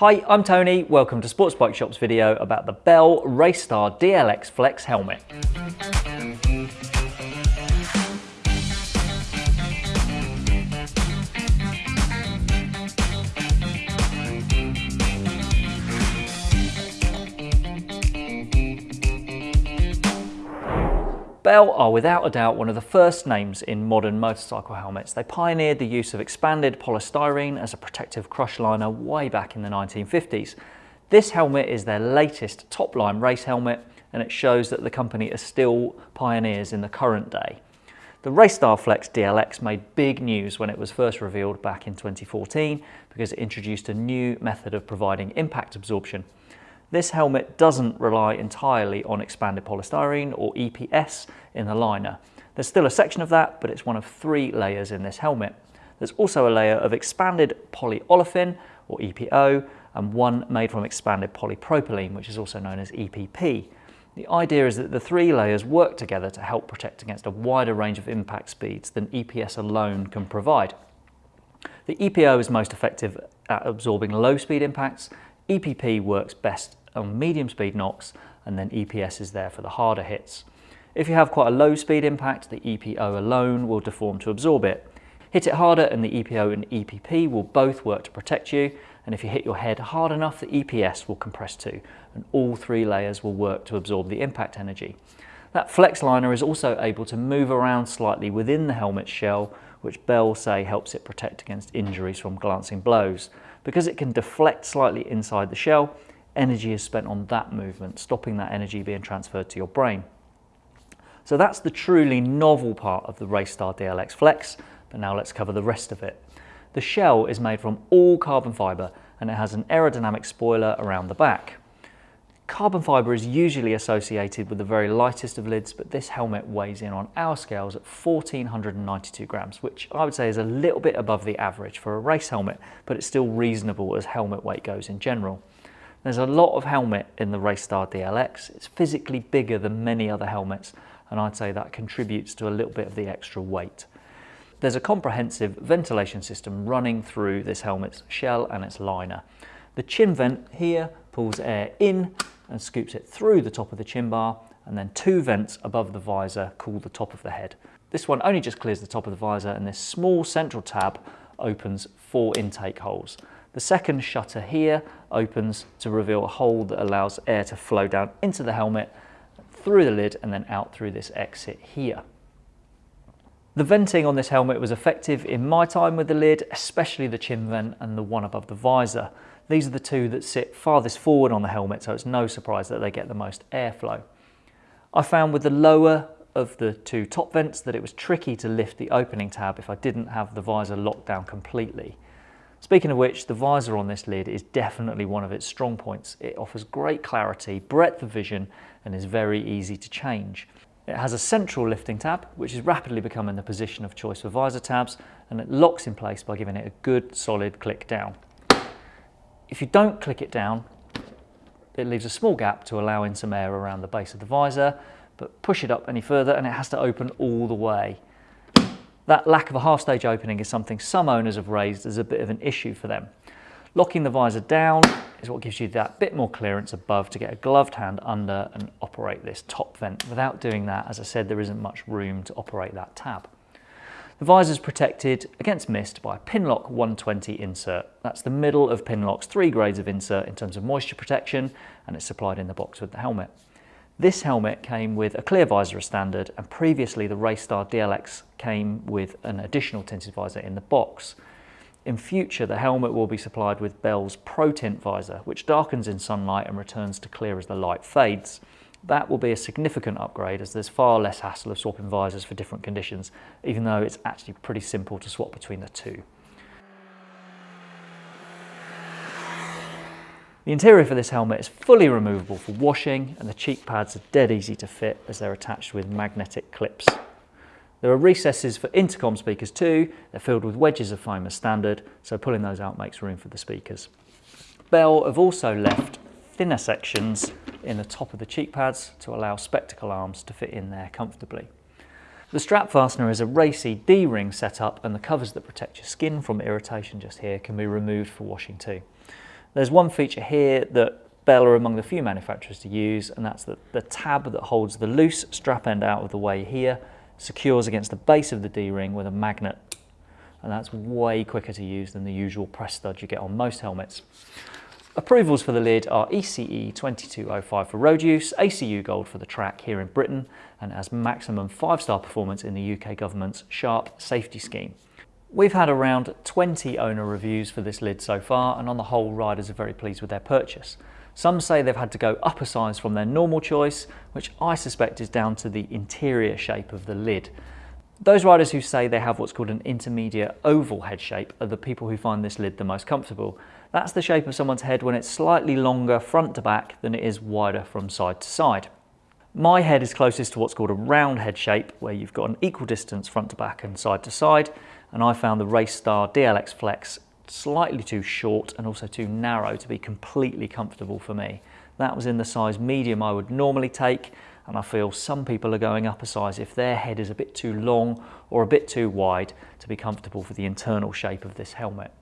Hi, I'm Tony. Welcome to Sports Bike Shop's video about the Bell Racestar DLX Flex helmet. Bell are without a doubt one of the first names in modern motorcycle helmets. They pioneered the use of expanded polystyrene as a protective crush liner way back in the 1950s. This helmet is their latest top-line race helmet and it shows that the company are still pioneers in the current day. The Racestar Flex DLX made big news when it was first revealed back in 2014 because it introduced a new method of providing impact absorption. This helmet doesn't rely entirely on expanded polystyrene or EPS in the liner. There's still a section of that, but it's one of three layers in this helmet. There's also a layer of expanded polyolefin or EPO and one made from expanded polypropylene, which is also known as EPP. The idea is that the three layers work together to help protect against a wider range of impact speeds than EPS alone can provide. The EPO is most effective at absorbing low speed impacts. EPP works best on medium speed knocks and then EPS is there for the harder hits. If you have quite a low speed impact, the EPO alone will deform to absorb it. Hit it harder and the EPO and EPP will both work to protect you and if you hit your head hard enough the EPS will compress too and all three layers will work to absorb the impact energy. That flex liner is also able to move around slightly within the helmet's shell which Bell say helps it protect against injuries from glancing blows. Because it can deflect slightly inside the shell, energy is spent on that movement, stopping that energy being transferred to your brain. So that's the truly novel part of the Racestar DLX Flex, but now let's cover the rest of it. The shell is made from all carbon fibre and it has an aerodynamic spoiler around the back. Carbon fibre is usually associated with the very lightest of lids, but this helmet weighs in on our scales at 1492 grams, which I would say is a little bit above the average for a race helmet, but it's still reasonable as helmet weight goes in general. There's a lot of helmet in the Racestar DLX. It's physically bigger than many other helmets, and I'd say that contributes to a little bit of the extra weight. There's a comprehensive ventilation system running through this helmet's shell and its liner. The chin vent here pulls air in and scoops it through the top of the chin bar, and then two vents above the visor cool the top of the head. This one only just clears the top of the visor, and this small central tab opens four intake holes. The second shutter here opens to reveal a hole that allows air to flow down into the helmet, through the lid and then out through this exit here. The venting on this helmet was effective in my time with the lid, especially the chin vent and the one above the visor. These are the two that sit farthest forward on the helmet, so it's no surprise that they get the most airflow. I found with the lower of the two top vents that it was tricky to lift the opening tab if I didn't have the visor locked down completely. Speaking of which, the visor on this lid is definitely one of its strong points. It offers great clarity, breadth of vision, and is very easy to change. It has a central lifting tab, which is rapidly becoming the position of choice for visor tabs, and it locks in place by giving it a good solid click down. If you don't click it down, it leaves a small gap to allow in some air around the base of the visor, but push it up any further and it has to open all the way. That lack of a half stage opening is something some owners have raised as a bit of an issue for them. Locking the visor down is what gives you that bit more clearance above to get a gloved hand under and operate this top vent. Without doing that, as I said, there isn't much room to operate that tab. The visor is protected against mist by a Pinlock 120 insert. That's the middle of Pinlock's three grades of insert in terms of moisture protection and it's supplied in the box with the helmet. This helmet came with a clear visor as standard and previously the Racestar DLX came with an additional tinted visor in the box. In future the helmet will be supplied with Bell's Pro Tint visor which darkens in sunlight and returns to clear as the light fades. That will be a significant upgrade as there's far less hassle of swapping visors for different conditions even though it's actually pretty simple to swap between the two. The interior for this helmet is fully removable for washing and the cheek pads are dead easy to fit as they're attached with magnetic clips. There are recesses for intercom speakers too, they're filled with wedges of foam standard, so pulling those out makes room for the speakers. Bell have also left thinner sections in the top of the cheek pads to allow spectacle arms to fit in there comfortably. The strap fastener is a racy D-ring setup and the covers that protect your skin from irritation just here can be removed for washing too. There's one feature here that Bell are among the few manufacturers to use, and that's the, the tab that holds the loose strap end out of the way here, secures against the base of the D-ring with a magnet, and that's way quicker to use than the usual press stud you get on most helmets. Approvals for the lid are ECE 2205 for road use, ACU Gold for the track here in Britain, and has maximum 5-star performance in the UK government's SHARP safety scheme. We've had around 20 owner reviews for this lid so far, and on the whole, riders are very pleased with their purchase. Some say they've had to go up a size from their normal choice, which I suspect is down to the interior shape of the lid. Those riders who say they have what's called an intermediate oval head shape are the people who find this lid the most comfortable, that's the shape of someone's head when it's slightly longer front to back than it is wider from side to side. My head is closest to what's called a round head shape, where you've got an equal distance front to back and side to side, and I found the Racestar DLX Flex slightly too short and also too narrow to be completely comfortable for me. That was in the size medium I would normally take, and I feel some people are going up a size if their head is a bit too long or a bit too wide to be comfortable for the internal shape of this helmet.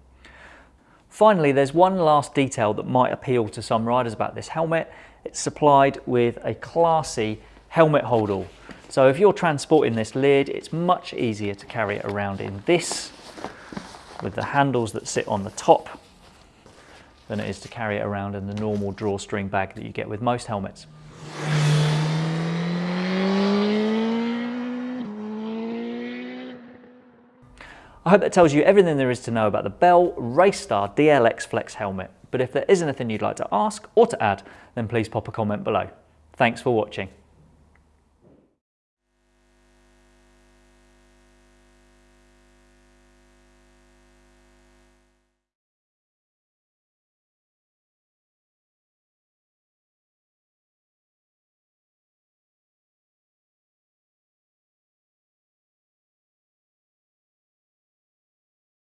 Finally, there's one last detail that might appeal to some riders about this helmet. It's supplied with a classy helmet holdall. So if you're transporting this lid, it's much easier to carry it around in this with the handles that sit on the top than it is to carry it around in the normal drawstring bag that you get with most helmets. I hope that tells you everything there is to know about the Bell Racestar DLX Flex helmet. But if there is anything you'd like to ask or to add, then please pop a comment below. Thanks for watching.